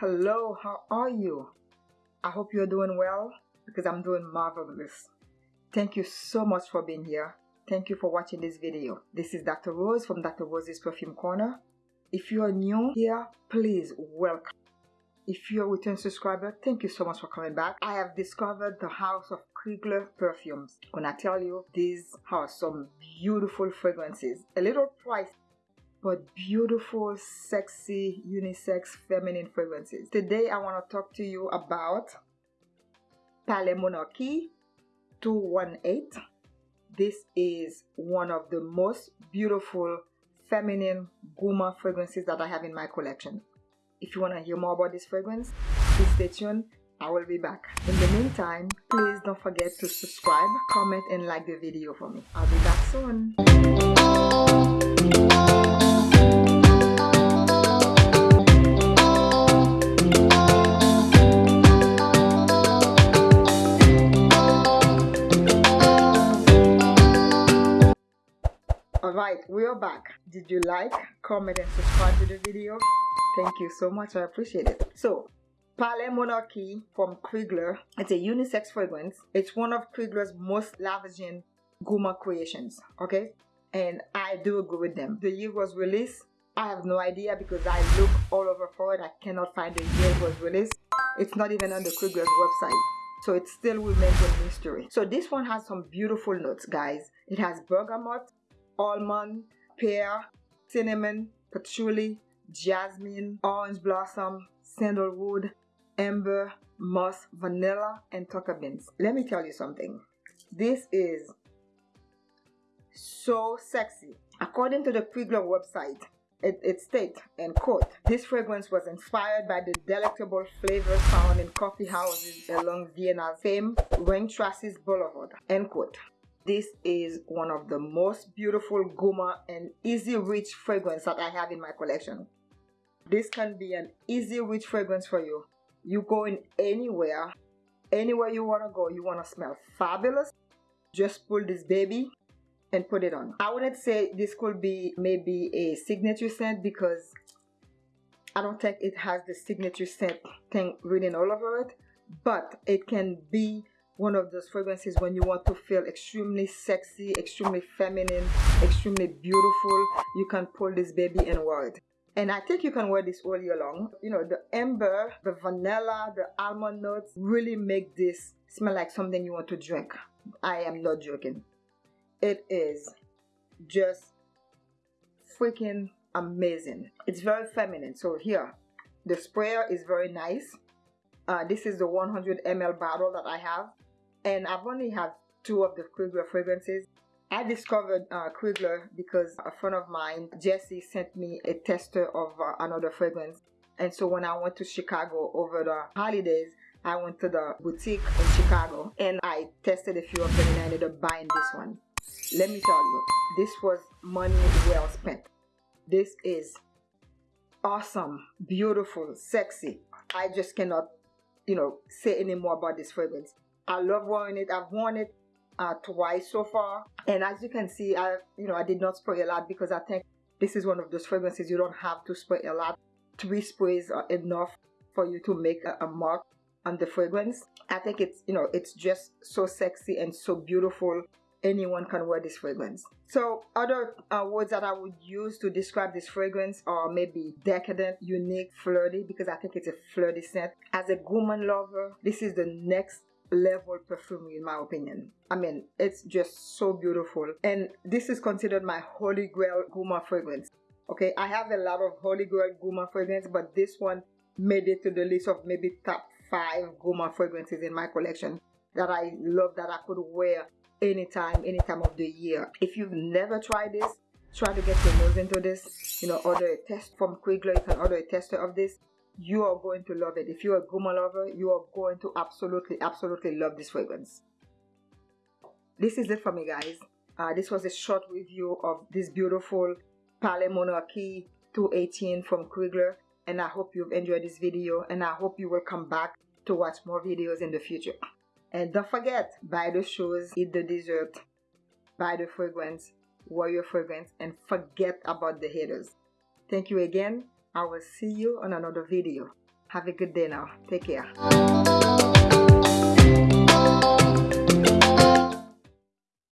Hello, how are you? I hope you're doing well because I'm doing marvelous. Thank you so much for being here. Thank you for watching this video. This is Dr. Rose from Dr. Rose's Perfume Corner. If you are new here, please welcome. If you're a return subscriber, thank you so much for coming back. I have discovered the house of Krigler perfumes. When I tell you, these are some beautiful fragrances. A little pricey, but beautiful, sexy, unisex, feminine fragrances. Today I want to talk to you about Palais Monarchie 218. This is one of the most beautiful feminine gourmand fragrances that I have in my collection. If you want to hear more about this fragrance, please stay tuned. I will be back. In the meantime, please don't forget to subscribe, comment, and like the video for me. I'll be back soon. Alright, we are back. Did you like, comment, and subscribe to the video? Thank you so much. I appreciate it. So, Palais Monarchie from Krigler. It's a unisex fragrance. It's one of Krigler's most lavishing gourmand creations. Okay, and I do agree with them. The year was released. I have no idea because I look all over for it. I cannot find the year it was released. It's not even on the Krigler's website. So it still remains a mystery. So this one has some beautiful notes, guys. It has bergamot, almond, pear, cinnamon, patchouli, jasmine, orange blossom, sandalwood, amber, moss, vanilla, and tonka beans. Let me tell you something. This is so sexy. According to the Krigler website, it, it states, and quote, this fragrance was inspired by the delectable flavors found in coffee houses along Vienna's famed Ringstrasse Boulevard, end quote. This is one of the most beautiful gourmand and easy reach fragrance that I have in my collection. This can be an easy reach fragrance for you. You go in anywhere, anywhere you want to go, you want to smell fabulous. Just pull this baby and put it on. I wouldn't say this could be maybe a signature scent because I don't think it has the signature scent thing written all over it, but it can be one of those fragrances when you want to feel extremely sexy, extremely feminine, extremely beautiful. You can pull this baby and wear it. And I think you can wear this all year long. You know, the amber, the vanilla, the almond notes really make this smell like something you want to drink. I am not joking. It is just freaking amazing. It's very feminine. So here, the sprayer is very nice. Uh, this is the 100 ml bottle that I have and I've only had two of the Krigler fragrances. I discovered uh, because a friend of mine, Jesse, sent me a tester of uh, another fragrance. And so when I went to Chicago over the holidays, I went to the boutique in Chicago and I tested a few of them and I ended up buying this one. Let me tell you, this was money well spent. This is awesome, beautiful, sexy. I just cannot, you know, say any more about this fragrance. I love wearing it. I've worn it uh, twice so far. And as you can see, I, you know, I did not spray a lot because I think this is one of those fragrances you don't have to spray a lot. Three sprays are enough for you to make a, a mark on the fragrance. I think it's, you know, it's just so sexy and so beautiful. Anyone can wear this fragrance. So other uh, words that I would use to describe this fragrance are maybe decadent, unique, flirty, because I think it's a flirty scent. As a woman lover, this is the next level perfume in my opinion. I mean, it's just so beautiful. And this is considered my holy grail gourmand fragrance. Okay, I have a lot of holy grail gourmand fragrance, but this one made it to the list of maybe top five gourmand fragrances in my collection that I love that I could wear anytime, any time of the year. If you've never tried this, try to get your nose into this. You know, order a test from Krigler. You can order a tester of this you are going to love it. If you're a gourmand lover, you are going to absolutely, absolutely love this fragrance. This is it for me, guys. Uh, this was a short review of this beautiful Palais Monarchy 218 from Krigler. And I hope you've enjoyed this video and I hope you will come back to watch more videos in the future. And don't forget, buy the shoes, eat the dessert, buy the fragrance, wear your fragrance, and forget about the haters. Thank you again I will see you on another video. Have a good day now. Take care.